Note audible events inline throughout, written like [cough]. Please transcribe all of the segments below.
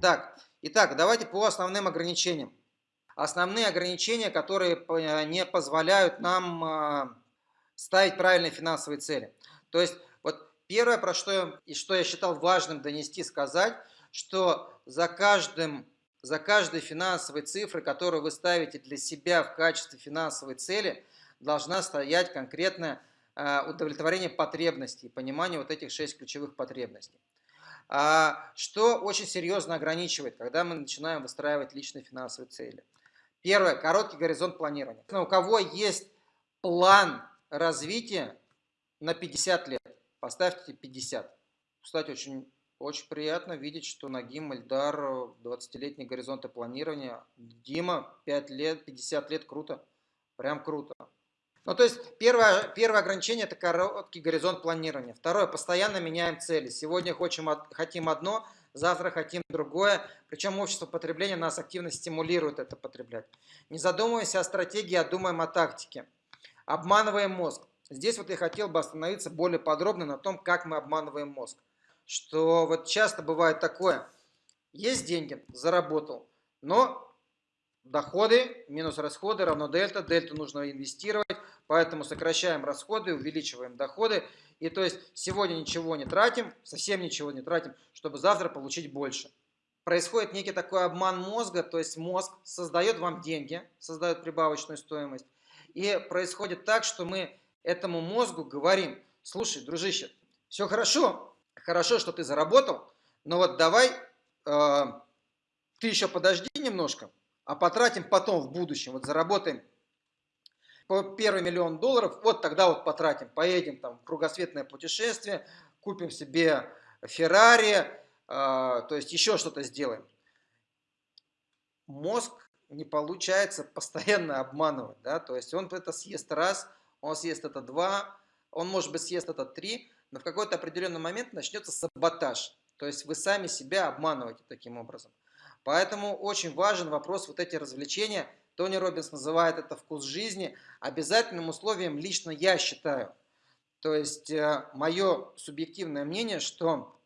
Так, итак, давайте по основным ограничениям. Основные ограничения, которые не позволяют нам а, ставить правильные финансовые цели. То есть, вот первое, про что я, и что я считал важным донести, сказать, что за каждым за каждой финансовой цифрой, которую вы ставите для себя в качестве финансовой цели, должна стоять конкретное а, удовлетворение потребностей, понимание вот этих шесть ключевых потребностей. А, что очень серьезно ограничивает, когда мы начинаем выстраивать личные финансовые цели. Первое, короткий горизонт планирования. У кого есть план развития на 50 лет, поставьте 50. Кстати, очень очень приятно видеть, что Нагим Эльдар, 20-летний горизонты планирования. Дима, 5 лет, 50 лет, круто. Прям круто. Ну, то есть, первое, первое ограничение – это короткий горизонт планирования. Второе – постоянно меняем цели. Сегодня хотим, хотим одно, завтра хотим другое. Причем общество потребления нас активно стимулирует это потреблять. Не задумываемся о стратегии, а думаем о тактике. Обманываем мозг. Здесь вот я хотел бы остановиться более подробно на том, как мы обманываем мозг что вот часто бывает такое, есть деньги, заработал, но доходы минус расходы равно дельта, дельту нужно инвестировать, поэтому сокращаем расходы, увеличиваем доходы, и то есть сегодня ничего не тратим, совсем ничего не тратим, чтобы завтра получить больше. Происходит некий такой обман мозга, то есть мозг создает вам деньги, создает прибавочную стоимость, и происходит так, что мы этому мозгу говорим, слушай, дружище, все хорошо, хорошо, что ты заработал, но вот давай э, ты еще подожди немножко, а потратим потом в будущем, вот заработаем первый миллион долларов, вот тогда вот потратим, поедем там в кругосветное путешествие, купим себе Феррари, э, то есть еще что-то сделаем. Мозг не получается постоянно обманывать, да, то есть он это съест раз, он съест это два, он может быть съест это три, но в какой-то определенный момент начнется саботаж. То есть вы сами себя обманываете таким образом. Поэтому очень важен вопрос вот эти развлечения. Тони Робинс называет это вкус жизни. Обязательным условием лично я считаю. То есть э, мое субъективное мнение, что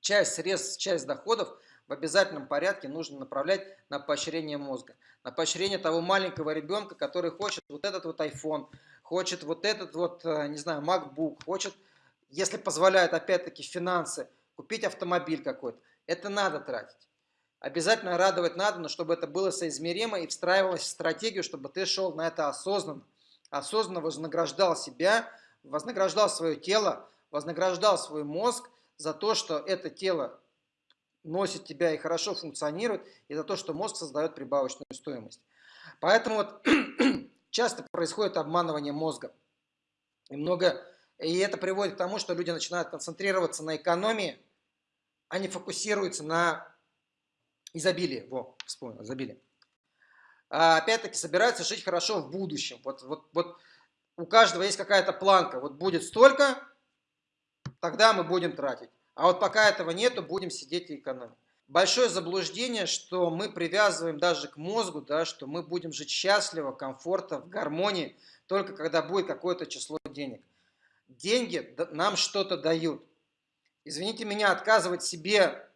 часть средств, часть доходов в обязательном порядке нужно направлять на поощрение мозга. На поощрение того маленького ребенка, который хочет вот этот вот iPhone, хочет вот этот вот, э, не знаю, MacBook, хочет если позволяют опять-таки финансы, купить автомобиль какой-то, это надо тратить. Обязательно радовать надо, но чтобы это было соизмеримо и встраивалось в стратегию, чтобы ты шел на это осознанно. Осознанно вознаграждал себя, вознаграждал свое тело, вознаграждал свой мозг за то, что это тело носит тебя и хорошо функционирует, и за то, что мозг создает прибавочную стоимость. Поэтому вот [clears throat] часто происходит обманывание мозга. И много и это приводит к тому, что люди начинают концентрироваться на экономии, а не фокусируются на изобилии. Во, вспомнил, изобилие. А опять-таки собираются жить хорошо в будущем. Вот, вот, вот у каждого есть какая-то планка. Вот будет столько, тогда мы будем тратить. А вот пока этого нету, будем сидеть и экономить. Большое заблуждение, что мы привязываем даже к мозгу, да, что мы будем жить счастливо, комфортно, в гармонии, только когда будет какое-то число денег деньги нам что-то дают. Извините меня, отказывать себе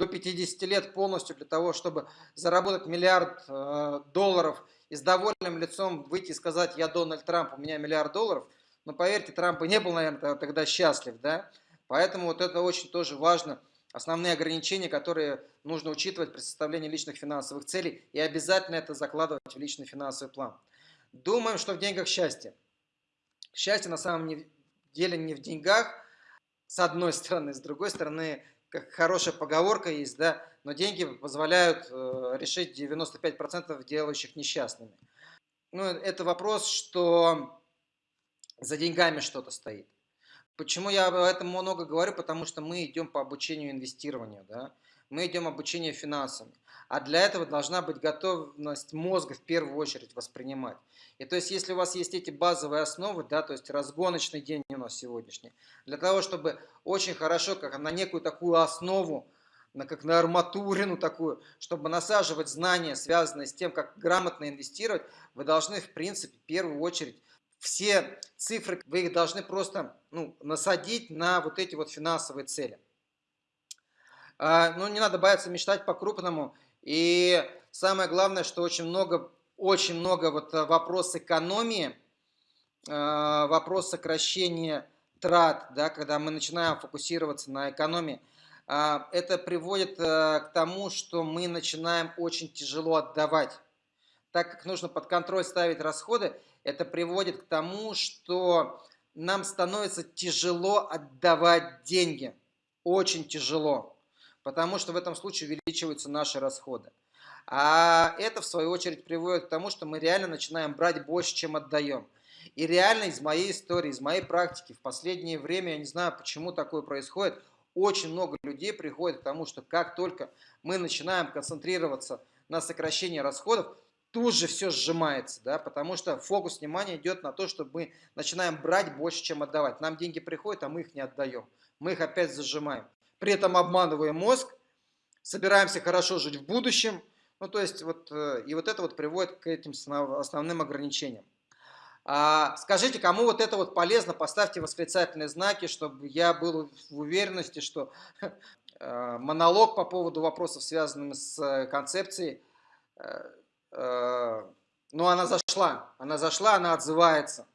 до 50 лет полностью для того, чтобы заработать миллиард э, долларов и с довольным лицом выйти и сказать, я Дональд Трамп, у меня миллиард долларов, но поверьте, Трамп и не был, наверное, тогда счастлив, да? Поэтому вот это очень тоже важно, основные ограничения, которые нужно учитывать при составлении личных финансовых целей, и обязательно это закладывать в личный финансовый план. Думаем, что в деньгах счастье. Счастье на самом деле не в деньгах, с одной стороны, с другой стороны, как хорошая поговорка есть, да, но деньги позволяют э, решить 95% делающих несчастными. Ну, это вопрос, что за деньгами что-то стоит. Почему я об этом много говорю? Потому что мы идем по обучению инвестированию, да? Мы идем обучение финансами. А для этого должна быть готовность мозга в первую очередь воспринимать. И то есть, если у вас есть эти базовые основы, да, то есть разгоночный день у нас сегодняшний, для того, чтобы очень хорошо, как на некую такую основу, на, как на арматурину такую, чтобы насаживать знания, связанные с тем, как грамотно инвестировать, вы должны, в принципе, в первую очередь, все цифры, вы их должны просто ну, насадить на вот эти вот финансовые цели. А, ну, не надо бояться мечтать по-крупному. И самое главное, что очень много, очень много вот э, вопрос экономии, э, вопрос сокращения трат, да, когда мы начинаем фокусироваться на экономии, а, это приводит э, к тому, что мы начинаем очень тяжело отдавать. Так как нужно под контроль ставить расходы, это приводит к тому, что нам становится тяжело отдавать деньги. Очень тяжело. Потому что в этом случае увеличиваются наши расходы. А это, в свою очередь, приводит к тому, что мы реально начинаем брать больше, чем отдаем. И реально из моей истории, из моей практики, в последнее время, я не знаю, почему такое происходит, очень много людей приходит к тому, что как только мы начинаем концентрироваться на сокращении расходов, тут же все сжимается, да, потому что фокус внимания идет на то, что мы начинаем брать больше, чем отдавать. Нам деньги приходят, а мы их не отдаем. Мы их опять зажимаем. При этом обманываем мозг, собираемся хорошо жить в будущем. Ну, то есть, вот, э, и вот это вот приводит к этим основным ограничениям. А, скажите, кому вот это вот полезно, поставьте восклицательные знаки, чтобы я был в уверенности, что [laughs] э, монолог по поводу вопросов, связанных с э, концепцией, ну, она зашла, она зашла, она отзывается.